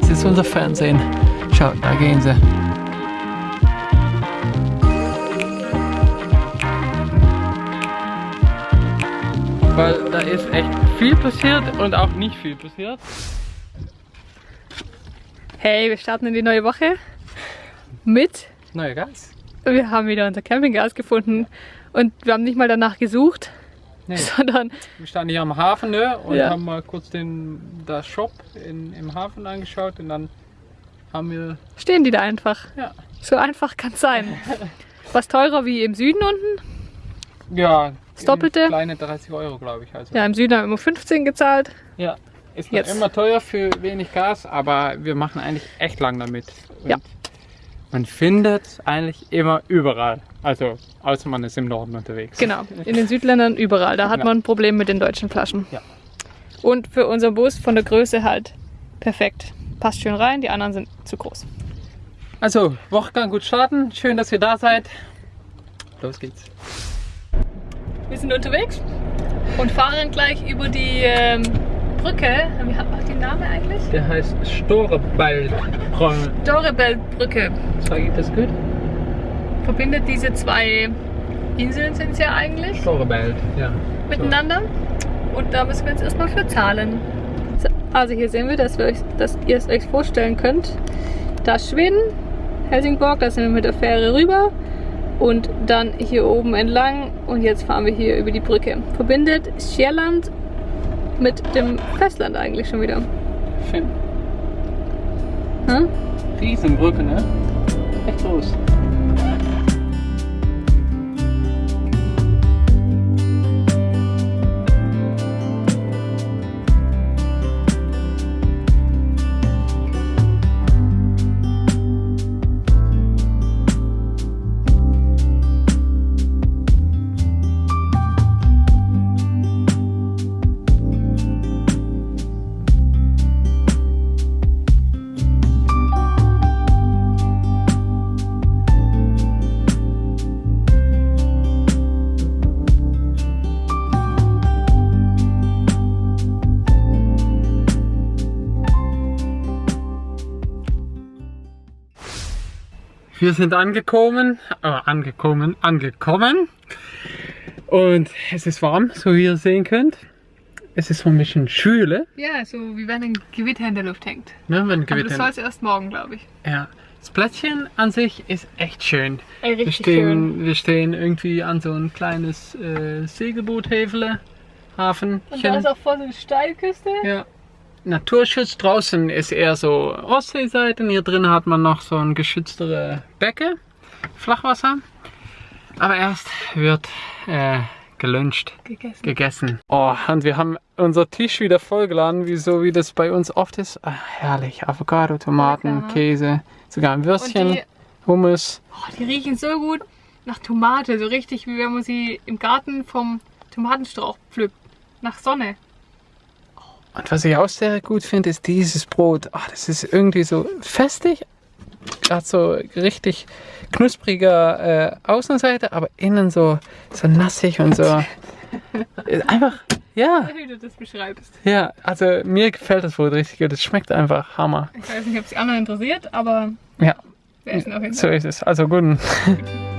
Das ist unser Fernsehen. Schaut, da gehen sie. Weil da ist echt viel passiert und auch nicht viel passiert. Hey, wir starten in die neue Woche mit. Neuer Gas. Wir haben wieder unser Campinggas gefunden und wir haben nicht mal danach gesucht, Nee. sondern Wir standen hier am Hafen ne, und Ja. haben mal kurz den das Shop in, im Hafen angeschaut und dann haben wir stehen die da einfach. ja, So einfach kann es sein. Was teurer wie im Süden unten. ja Das Doppelte? Kleine 30 Euro glaube ich. Also. Ja, im Süden haben wir immer 15 gezahlt. Ja, ist Jetzt. immer teuer für wenig Gas, aber wir machen eigentlich echt lang damit. Und Ja. Man findet es eigentlich immer überall. Also, außer man ist im Norden unterwegs. Genau, in den Südländern überall. Da hat Ja. man ein Problem mit den deutschen Flaschen. Ja. Und für unseren Bus von der Größe halt perfekt. Passt schön rein, die anderen sind zu groß. Also, Wochengang gut starten. Schön, dass ihr da seid. Los geht's. Wir sind unterwegs und fahren gleich über die ähm, Brücke. Wie hat auch den Namen eigentlich? Der heißt Storebaldbrücke. Dorebelbrücke. Sag ich das gut? Verbindet diese zwei Inseln sind es ja eigentlich Storebald, ja. miteinander. Und da müssen wir jetzt erstmal für zahlen. So, Also hier sehen wir, dass, wir euch, dass ihr es euch vorstellen könnt. Da ist Schweden, Helsingborg, da sind wir mit der Fähre rüber. Und dann hier oben entlang und jetzt fahren wir hier über die Brücke. Verbindet Sjælland mit dem Festland eigentlich schon wieder. Schön. Hm? Riesenbrücke, ne? Echt groß. Wir sind angekommen, äh, angekommen, angekommen. Und es ist warm, so wie ihr sehen könnt. Es ist so ein bisschen schwüle. Ja, so wie wenn ein Gewitter in der Luft hängt. Ne, wenn Aber das Gewitter. soll es erst morgen, glaube ich. Ja. Das Plätzchen an sich ist echt schön. Ey, Wir stehen, schön. wir stehen irgendwie an so ein kleines äh, Segelboothäfele, Hafenchen. Und da ist auch voll so eine Steilküste. Ja. Naturschutz draußen ist eher so Ostseeseite. und Hier drin hat man noch so ein geschütztere Becke, Flachwasser. Aber erst wird äh, geluncht, Gegessen. gegessen. Oh, und wir haben unser Tisch wieder vollgeladen, wie so wie das bei uns oft ist. Ah, herrlich, Avocado, Tomaten, Lecker. Käse, sogar ein Würstchen, die, Hummus. oh, die riechen so gut nach Tomate. So richtig, wie wenn man sie im Garten vom Tomatenstrauch pflückt. Nach Sonne. Und was ich auch sehr gut finde, ist dieses Brot. Ah, das ist irgendwie so festig. Hat so richtig knuspriger äh, Außenseite, aber innen so, so nassig und so. Ist einfach, ja, Wie du das beschreibst. ja. Also mir gefällt das Brot richtig gut. Es schmeckt einfach Hammer. Ich weiß nicht, ob es die anderen interessiert, aber Ja, wir essen auf jeden so Fall. ist es. Also guten.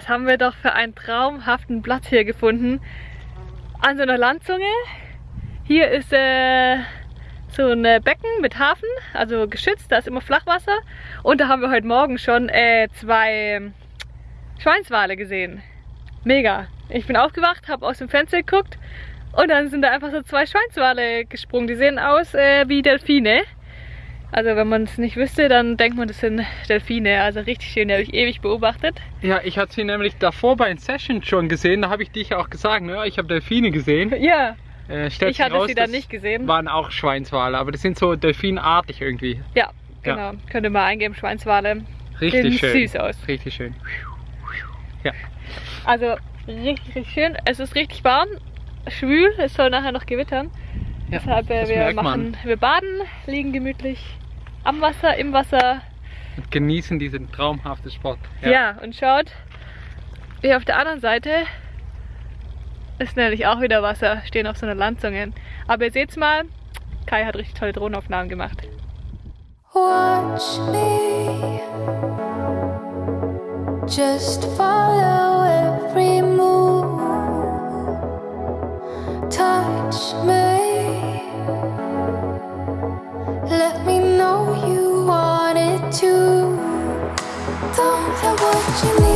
was haben wir doch für einen traumhaften Platz hier gefunden. An so einer Landzunge. Hier ist äh, so ein äh, Becken mit Hafen, also geschützt, da ist immer Flachwasser. Und da haben wir heute Morgen schon äh, zwei Schweinswale gesehen. Mega. Ich bin aufgewacht, habe aus dem Fenster geguckt und dann sind da einfach so zwei Schweinswale gesprungen. Die sehen aus äh, wie Delfine. Also wenn man es nicht wüsste, dann denkt man, das sind Delfine. Also richtig schön, die habe ich ewig beobachtet. Ja, ich hatte sie nämlich davor bei den Sessions schon gesehen. Da habe ich dich auch gesagt, ne? ich habe Delfine gesehen. Ja, Äh, ich hatte raus, sie dann nicht gesehen. waren auch Schweinswale, aber das sind so delfinartig irgendwie. Ja, genau. Könnt ihr mal eingeben, Schweinswale. Richtig Sehen schön. süß aus. Richtig schön. Also richtig, richtig schön. Es ist richtig warm. schwül, es soll nachher noch gewittern. Ja, Deshalb äh, das wir merkt machen, man. wir baden, liegen gemütlich am Wasser, im Wasser. Und genießen diesen traumhaften Spot. Ja, und schaut, hier auf der anderen Seite ist nämlich auch wieder Wasser, stehen auf so einer Landzunge. Aber ihr seht's mal, Kai hat richtig tolle Drohnenaufnahmen gemacht. Watch me. Just follow watching me.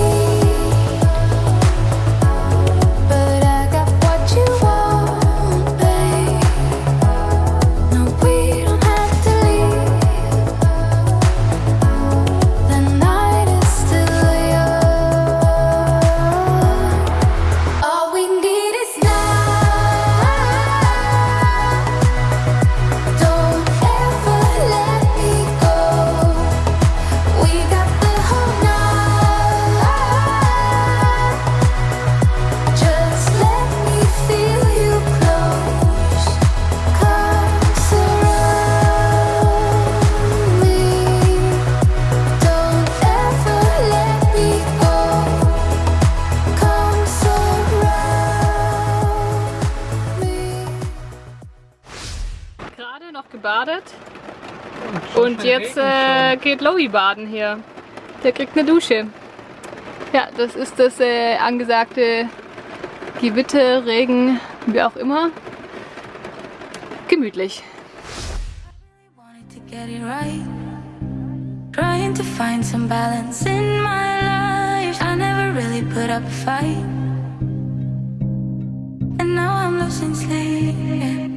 Und jetzt äh, geht Lowy baden hier. Der kriegt eine Dusche. Ja, das ist das äh, angesagte Gewitter, Regen, wie auch immer. Gemütlich. Trying to find some balance in my life. I never really put up a fight. And now I'm losing sleep.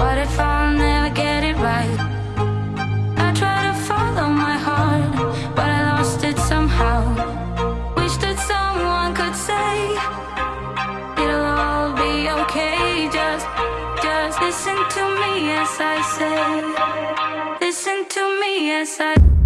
What if I'll never get it right? I try to follow my heart, but I lost it somehow. Wish that someone could say. It'll all be okay. Just, just listen to me as I say. Listen to me as I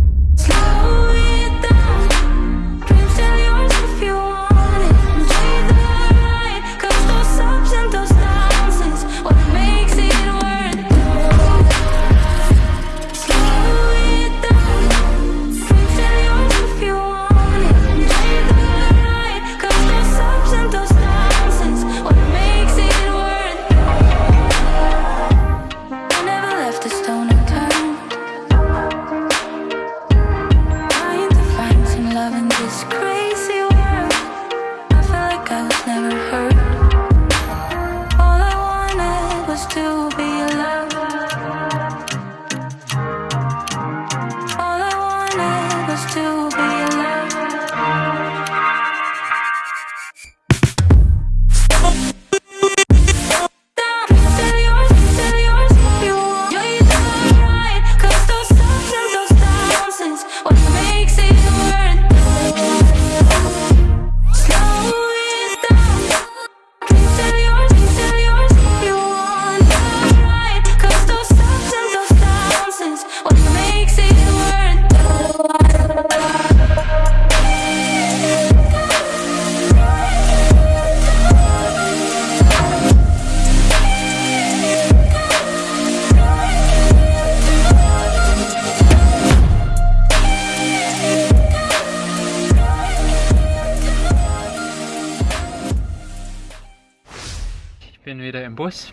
im Bus.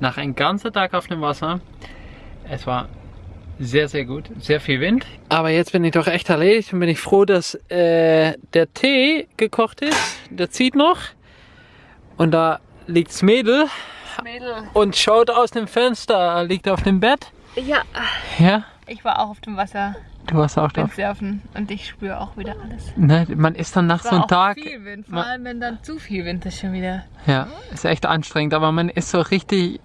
Nach einem ganzen Tag auf dem Wasser. Es war sehr, sehr gut. Sehr viel Wind. Aber jetzt bin ich doch echt erledigt und bin ich froh, dass äh, der Tee gekocht ist. Der zieht noch. Und da liegt's Mädel Mädel. und schaut aus dem Fenster, liegt auf dem Bett. Ja, Ja, ich war auch auf dem Wasser du warst auch da. Windsurfen und ich spüre auch wieder alles. Ne, man ist dann nach so einem Tag. viel Wind, vor allem wenn dann zu viel Wind ist schon wieder. Ja, ist echt anstrengend, aber man ist so richtig.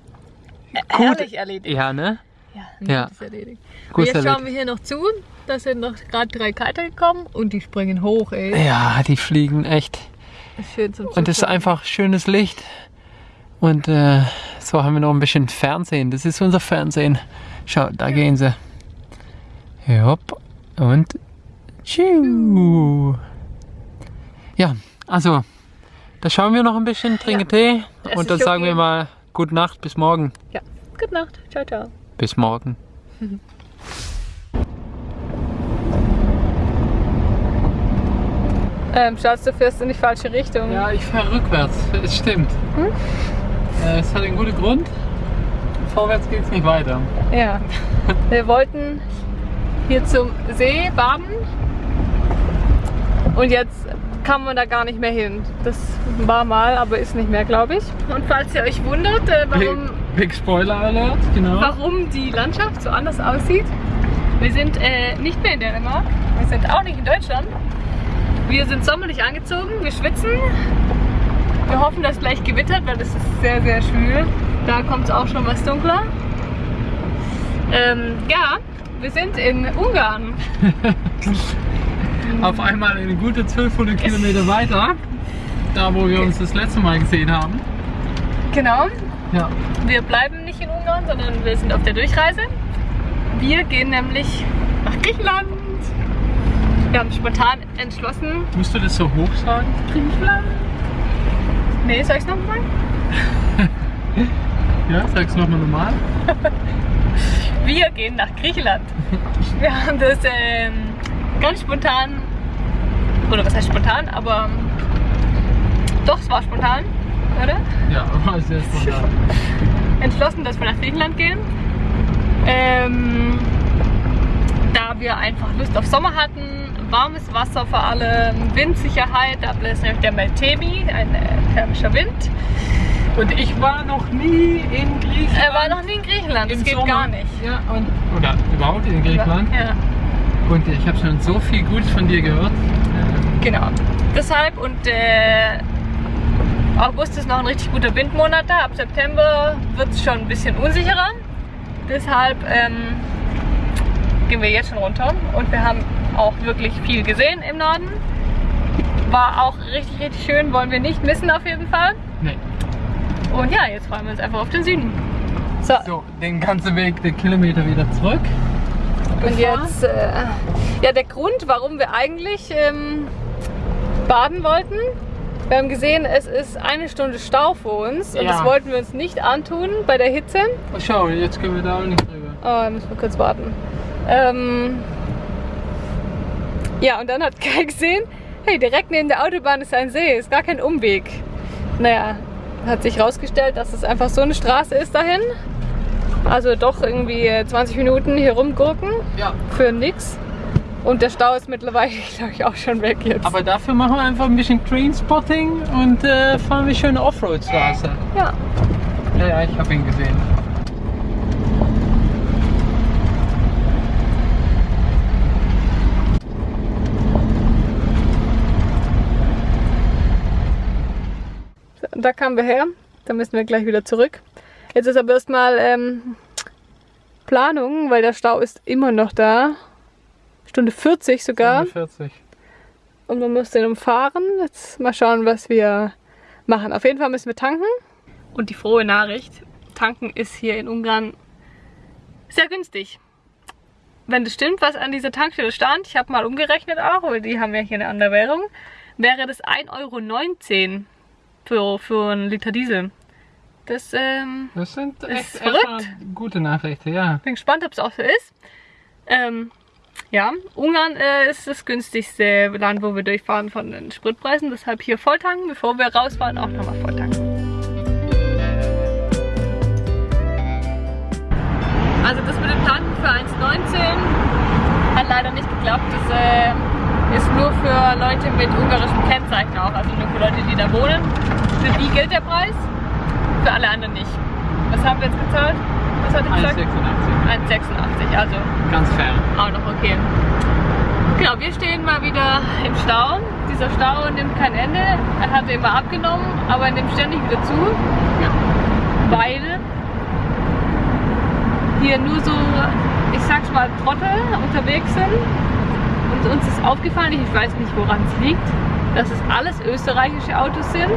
Gut. Herrlich erledigt. Ja, ne? Ja, Ja. gut ist erledigt. Gut jetzt erledigt. schauen wir hier noch zu. Da sind noch gerade drei Kiter gekommen und die springen hoch, ey. Ja, die fliegen echt. Ist schön zum Und es ist einfach schönes Licht. Und äh, so haben wir noch ein bisschen Fernsehen. Das ist unser Fernsehen. Schau, da gehen sie. Hopp. Und. Tschiu. Ja, also, da schauen wir noch ein bisschen, trinken Ja. Tee Es und dann sagen wir okay. mal Gute Nacht, bis morgen. Ja, gute Nacht. Ciao, ciao. Bis morgen. Ähm, Schatz, du fährst in die falsche Richtung. Ja, ich fahre rückwärts, es stimmt. Äh, es hat einen guten Grund. Vorwärts geht es nicht weiter. Ja. Wir wollten hier zum See baden und jetzt kann man da gar nicht mehr hin. Das war mal, aber ist nicht mehr, glaube ich. Und falls ihr euch wundert, äh, warum, Big, Big Spoiler Alert, genau. warum die Landschaft so anders aussieht, wir sind äh, nicht mehr in Dänemark, wir sind auch nicht in Deutschland. Wir sind sommerlich angezogen, wir schwitzen. Wir hoffen, dass gleich gewittert, weil es ist sehr, sehr schwül. Da kommt es auch schon was dunkler. Ähm, ja, wir sind in Ungarn. Auf einmal eine gute 1200 Kilometer weiter, da wo wir uns das letzte Mal gesehen haben. Genau. Ja. Wir bleiben nicht in Ungarn, sondern wir sind auf der Durchreise. Wir gehen nämlich nach Griechenland. Wir haben spontan entschlossen. Musst du das so hoch sagen? Griechenland? Nee, soll ich es nochmal? Ja, sag's nochmal normal. Wir gehen nach Griechenland. Wir haben das ähm, ganz spontan, oder was heißt spontan, aber doch, es war spontan, oder? Ja, war sehr spontan. Entschlossen, dass wir nach Griechenland gehen. Ähm, da wir einfach Lust auf Sommer hatten, warmes Wasser vor allem, Windsicherheit, da ist nämlich der Meltemi, ein äh, thermischer Wind. Und ich war noch nie in Griechenland. Er war noch nie in Griechenland, das geht Sommer. gar nicht. Ja, und, oder überhaupt in Griechenland. Ja. Und ich habe schon so viel Gutes von dir gehört. Genau. Deshalb und äh, August ist noch ein richtig guter Windmonat da. Ab September wird es schon ein bisschen unsicherer. Deshalb ähm, gehen wir jetzt schon runter und wir haben auch wirklich viel gesehen im Norden. War auch richtig, richtig schön, wollen wir nicht missen auf jeden Fall. Nee. Und ja, jetzt freuen wir uns einfach auf den Süden. So, So, den ganzen Weg, den Kilometer wieder zurück. Und jetzt, äh, ja, der Grund, warum wir eigentlich ähm, baden wollten, wir haben gesehen, es ist eine Stunde Stau vor uns und Ja. das wollten wir uns nicht antun bei der Hitze. Oh, schau, jetzt können wir da auch nicht drüber. Oh, da müssen wir kurz warten. Ähm, ja, und dann hat Kai gesehen, hey, direkt neben der Autobahn ist ein See, ist gar kein Umweg. Naja, hat sich rausgestellt, dass es einfach so eine Straße ist dahin. Also doch irgendwie äh, 20 Minuten hier rumgurken Ja. für nix. Und der Stau ist mittlerweile, glaube ich, auch schon weg jetzt. Aber dafür machen wir einfach ein bisschen Trainspotting und äh, fahren wir schöne Offroad-Straße. ja, Ja, ja, ich habe ihn gesehen. Da kamen wir her. Da müssen wir gleich wieder zurück. Jetzt ist aber erstmal ähm, Planung, weil der Stau ist immer noch da. Stunde 40 sogar. 40. Und man muss den umfahren. Jetzt mal schauen, was wir machen. Auf jeden Fall müssen wir tanken. Und die frohe Nachricht, tanken ist hier in Ungarn sehr günstig. Wenn das stimmt, was an dieser Tankstelle stand, ich habe mal umgerechnet auch, weil die haben ja hier eine andere Währung, wäre das 1,19 Euro für, für einen Liter Diesel. Das ähm, Das sind Ist echt verrückt. erstmal gute Nachrichten, ja. bin gespannt, ob es auch so ist. Ähm, ja, Ungarn äh, ist das günstigste Land, wo wir durchfahren von den Spritpreisen. Deshalb hier volltanken, bevor wir rausfahren, auch nochmal volltanken. Also das mit dem Tanken für 1,19 hat leider nicht geklappt. Das äh, ist nur für Leute mit ungarischem Kennzeichen auch, also nur für Leute, die da wohnen. Für die gilt der Preis, für alle anderen nicht. Was haben wir jetzt gezahlt? Was hatte ich gesagt? 1,86. 1,86, also Ganz fair. auch noch okay. Genau, wir stehen mal wieder im Stau. Dieser Stau nimmt kein Ende. Er hatte immer abgenommen, aber er nimmt ständig wieder zu, Ja. weil hier nur so, ich sag's mal, Trottel unterwegs sind. Und uns ist aufgefallen, ich weiß nicht woran es liegt, dass es alles österreichische Autos sind,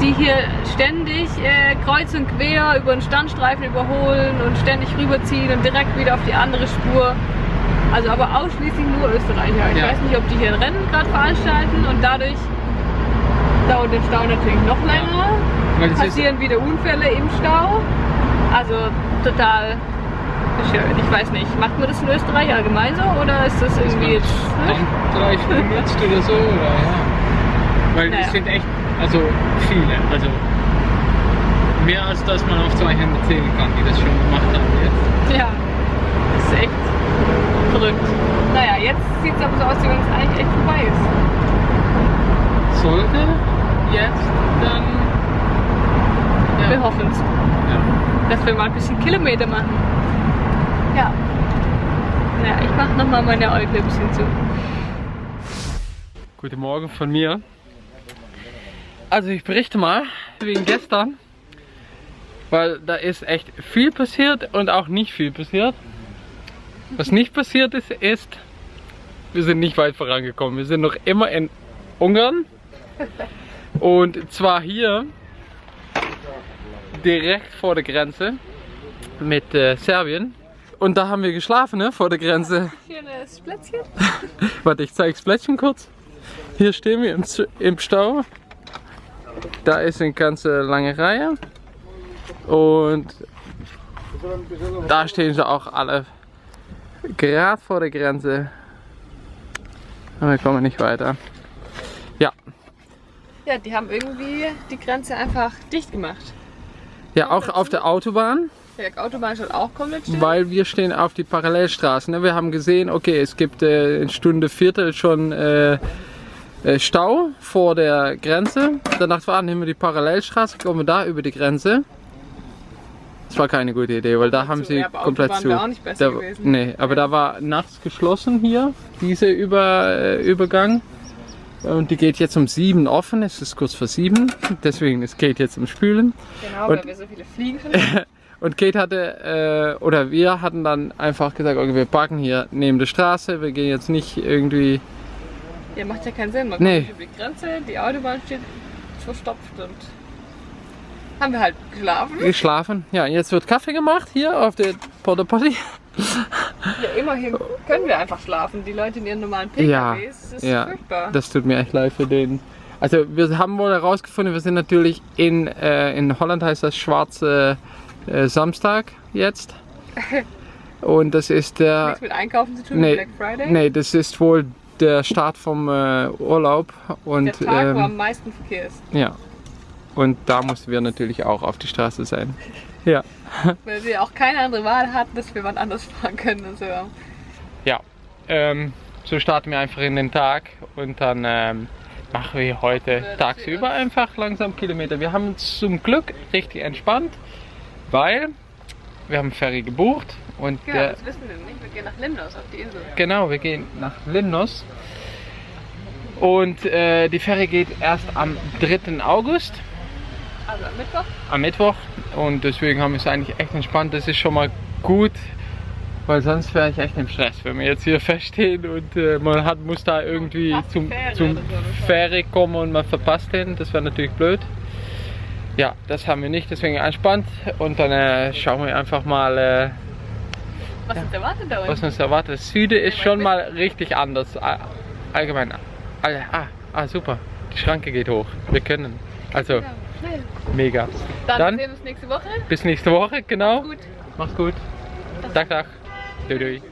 die hier ständig äh, kreuz und quer über den Standstreifen überholen und ständig rüberziehen und direkt wieder auf die andere Spur. Also aber ausschließlich nur Österreicher. Ich Ja. weiß nicht, ob die hier ein Rennen gerade veranstalten und dadurch dauert der Stau natürlich noch länger. Ist, Passieren wieder Unfälle im Stau. Also total bescheuert. Ich weiß nicht, macht man das in Österreich allgemein so oder ist das irgendwie jetzt... Stunden jetzt oder so, oder ja. Weil Naja. es sind echt, also viele, also mehr als dass man auf zwei Hände zählen kann, die das schon gemacht haben jetzt. Ja, das ist echt verrückt. Naja, jetzt sieht es aber so aus, als wenn es eigentlich echt vorbei ist. Sollte jetzt dann, Wir ja, hoffen es, ja. dass wir mal ein bisschen Kilometer machen. Ja. Naja, ich mache nochmal meine bisschen zu. Guten Morgen von mir. Also ich berichte mal wegen gestern, weil da ist echt viel passiert und auch nicht viel passiert. Was nicht passiert ist, ist, wir sind nicht weit vorangekommen. Wir sind noch immer in Ungarn und zwar hier direkt vor der Grenze mit äh, Serbien. Und da haben wir geschlafen, ne, vor der Grenze. Hier ein Plätzchen. Warte, ich zeig's Plättchen kurz. Hier stehen wir im, im Stau. Da ist eine ganze lange Reihe. Und da stehen sie auch alle gerade vor der Grenze. Aber wir kommen nicht weiter. Ja, Ja, die haben irgendwie die Grenze einfach dicht gemacht. ja auch auf der Autobahn, Die Autobahn steht auch komplett still. weil wir stehen auf die Parallelstraßen. ne? Wir haben gesehen, okay, es gibt äh, in Stunde Viertel schon äh, äh, Stau vor der Grenze. Danach war, nehmen wir die Parallelstraße, kommen wir da über die Grenze. Das war keine gute Idee, weil da haben zu, sie ja, komplett zu. auch nicht besser da, gewesen. Nee, aber da war nachts geschlossen hier, diese über, äh, Übergang. Und die geht jetzt um sieben offen, es ist kurz vor sieben, deswegen es geht jetzt um Spülen. Genau, Und- weil wir so viele Fliegen Und Kate hatte, äh, oder wir hatten dann einfach gesagt, okay, wir parken hier neben der Straße, wir gehen jetzt nicht irgendwie, Ja, macht ja keinen Sinn. Man Nee. kommt über die Grenze, die Autobahn steht verstopft und haben wir halt geschlafen. geschlafen. Ja, jetzt wird Kaffee gemacht hier auf der Porta Potty. Ja, immerhin können wir einfach schlafen. Die Leute in ihren normalen Ja, PKWs, das ist ja, furchtbar. das tut mir echt leid für den. Also wir haben wohl herausgefunden, wir sind natürlich in, äh, in Holland heißt das schwarze äh, Samstag jetzt. Und das ist der, Nichts mit Einkaufen zu tun, nee, Black Friday. nee, das ist wohl der Start vom äh, Urlaub und Der Tag, wo ähm, am meisten Verkehr ist. ja. Und da mussten wir natürlich auch auf die Straße sein. Ja. Weil wir auch keine andere Wahl hatten, dass wir wann anders fahren können. Also, Ja, ähm, so starten wir einfach in den Tag und dann ähm, machen wir heute tagsüber einfach langsam Kilometer. Wir haben uns zum Glück richtig entspannt, weil wir haben Ferry gebucht und genau, der, das wissen wir nicht. Wir gehen nach Limnos auf die Insel. genau, wir gehen nach Limnos und äh, die Ferry geht erst am 3. August Also am Mittwoch. am Mittwoch und deswegen haben wir es eigentlich echt entspannt. Das ist schon mal gut, weil sonst wäre ich echt im Stress, wenn wir jetzt hier feststehen und äh, man hat, muss da irgendwie zum, zum Fähre kommen und man verpasst den. Das wäre natürlich blöd. Ja, das haben wir nicht, deswegen entspannt und dann äh, schauen wir einfach mal, äh, Was uns erwartet da was uns erwartet. Das Süde ist schon mal richtig anders. All- Allgemein. All- Ah, ah, super. Die Schranke geht hoch. Wir können. Also, Ja, schnell. mega. Dann, Dann- sehen wir uns nächste Woche. Bis nächste Woche, genau. Gut. Mach's gut. Dag, dag. Doei, doei.